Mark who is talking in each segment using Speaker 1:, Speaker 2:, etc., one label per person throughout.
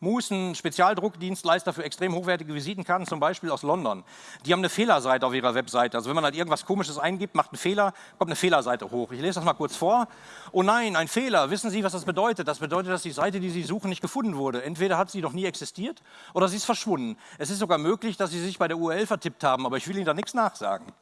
Speaker 1: Moose, ein Spezialdruckdienstleister für extrem hochwertige Visitenkarten, zum Beispiel aus London. Die haben eine Fehlerseite auf ihrer Webseite. Also wenn man halt irgendwas Komisches eingibt, macht einen Fehler, kommt eine Fehlerseite hoch. Ich lese das mal kurz vor. Oh nein, ein Fehler. Wissen Sie, was das bedeutet? Das bedeutet, dass die Seite, die Sie suchen, nicht gefunden wurde. Entweder hat sie noch nie existiert oder sie ist verschwunden. Es ist sogar möglich, dass Sie sich bei der URL vertippt haben, aber ich will Ihnen da nichts nachsagen.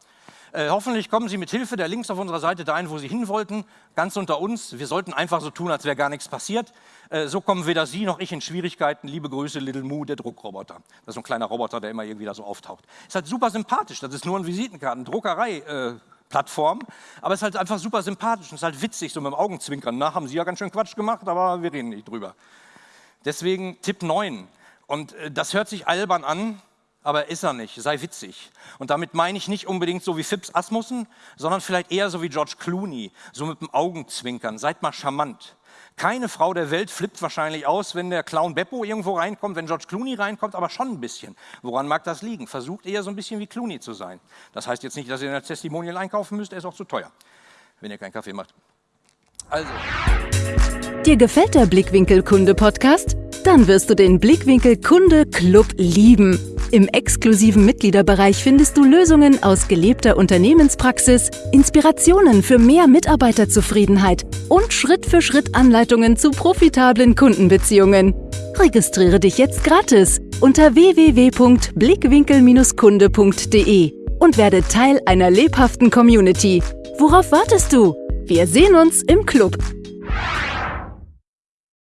Speaker 1: Äh, hoffentlich kommen Sie mit Hilfe der Links auf unserer Seite dahin, wo Sie hin wollten, ganz unter uns. Wir sollten einfach so tun, als wäre gar nichts passiert. Äh, so kommen weder Sie noch ich in Schwierigkeiten. Liebe Grüße, Little Moo, der Druckroboter. Das ist so ein kleiner Roboter, der immer irgendwie da so auftaucht. Ist halt super sympathisch. Das ist nur ein Visitenkarten, Druckerei. Äh, Plattform, aber es ist halt einfach super sympathisch und es ist halt witzig, so mit dem Augenzwinkern. Na, haben Sie ja ganz schön Quatsch gemacht, aber wir reden nicht drüber. Deswegen Tipp 9. Und äh, das hört sich albern an, aber ist er nicht, sei witzig. Und damit meine ich nicht unbedingt so wie Phipps Asmussen, sondern vielleicht eher so wie George Clooney, so mit dem Augenzwinkern, seid mal charmant. Keine Frau der Welt flippt wahrscheinlich aus, wenn der Clown Beppo irgendwo reinkommt, wenn George Clooney reinkommt, aber schon ein bisschen. Woran mag das liegen? Versucht eher so ein bisschen wie Clooney zu sein. Das heißt jetzt nicht, dass ihr ein Testimonial einkaufen müsst, er ist auch zu teuer, wenn ihr keinen Kaffee macht.
Speaker 2: Also. Dir gefällt der Blickwinkel Kunde Podcast? Dann wirst du den Blickwinkel Kunde Club lieben. Im exklusiven Mitgliederbereich findest du Lösungen aus gelebter Unternehmenspraxis, Inspirationen für mehr Mitarbeiterzufriedenheit und Schritt für Schritt Anleitungen zu profitablen Kundenbeziehungen. Registriere dich jetzt gratis unter www.blickwinkel-kunde.de und werde Teil einer lebhaften Community. Worauf wartest du? Wir sehen uns im Club.